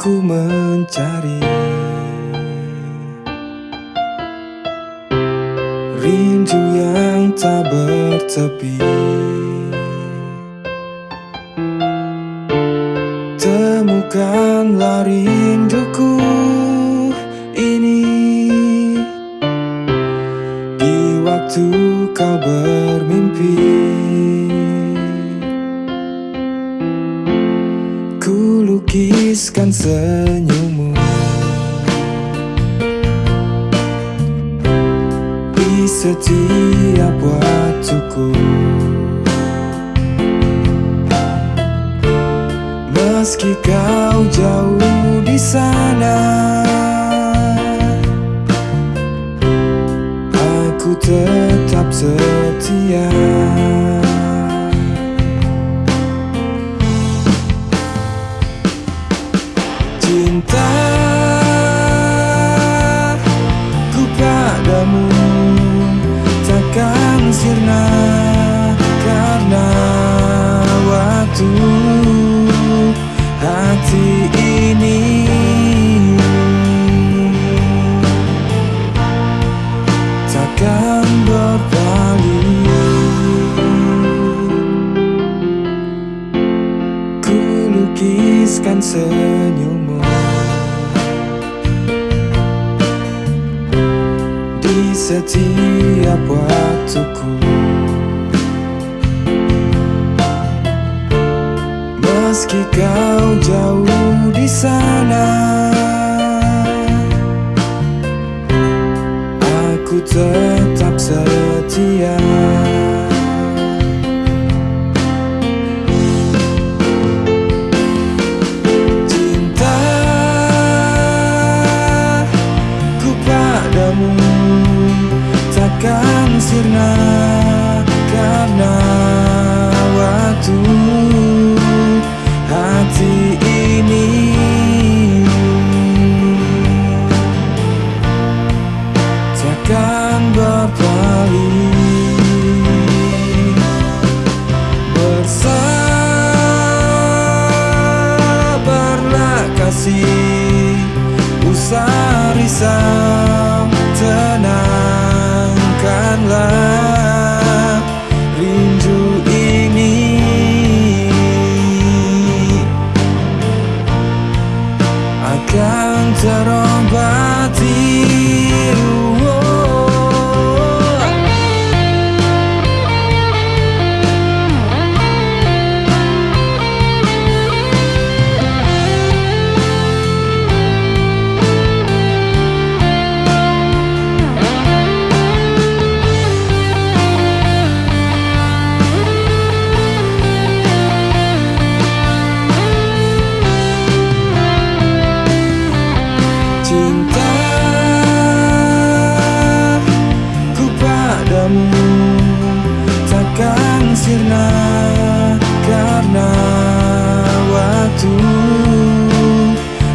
ku mencari. Rindu yang tak bertepi. Temukanlah rinduku ini. Di waktu kau bermimpi lukiskan senyummu. Di setiap waktuku. Meski kau jauh di sana Cinta ku padamu. Takkan sirna karena waktu hati ini. Takkan berpaling ku lukiskan senyummu di setiap waktuku. Meski kau jauh di sana Aku tetap setia. Cinta ku padamu takkan sirna karena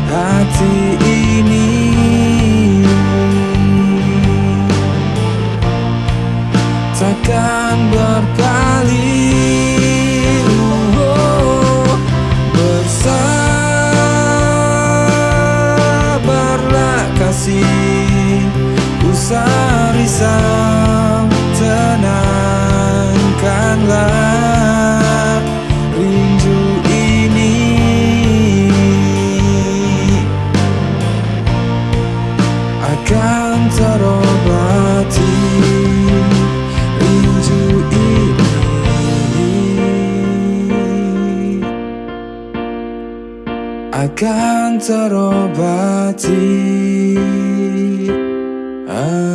hati ini. Takkan berpaling oh, Bersabarlah kasih Usah risau tarobati. Ah.